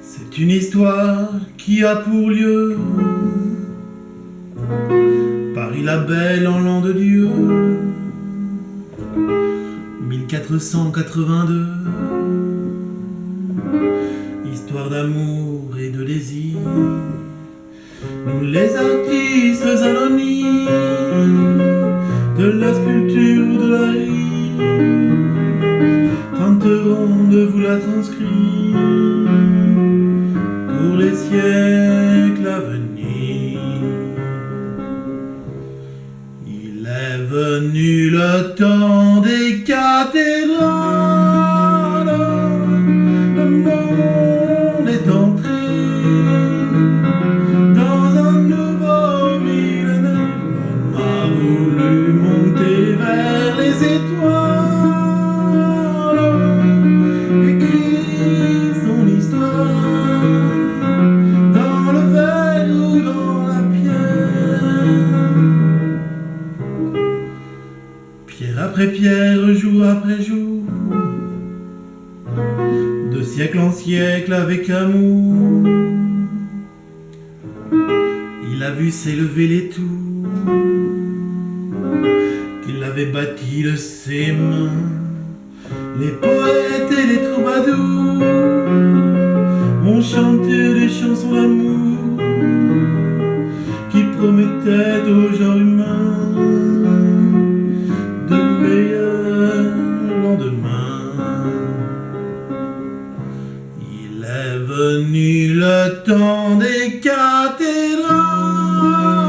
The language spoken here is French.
C'est une histoire qui a pour lieu Paris la belle en l'an de Dieu 1482 Histoire d'amour et de désir Nous les artistes anonymes De la sculpture de la rime De vous la transcrire Pour les siècles à venir. Il est venu le temps des cathédrales Le monde est entré Dans un nouveau millénaire. L'homme a voulu monter vers les étoiles Pierre après pierre, jour après jour, de siècle en siècle avec amour, il a vu s'élever les tours qu'il avait bâties de ses mains, les poètes et les troubadours ont chanté des chansons d'amour qui promettaient aux gens humains Venu le temps des cathédrales.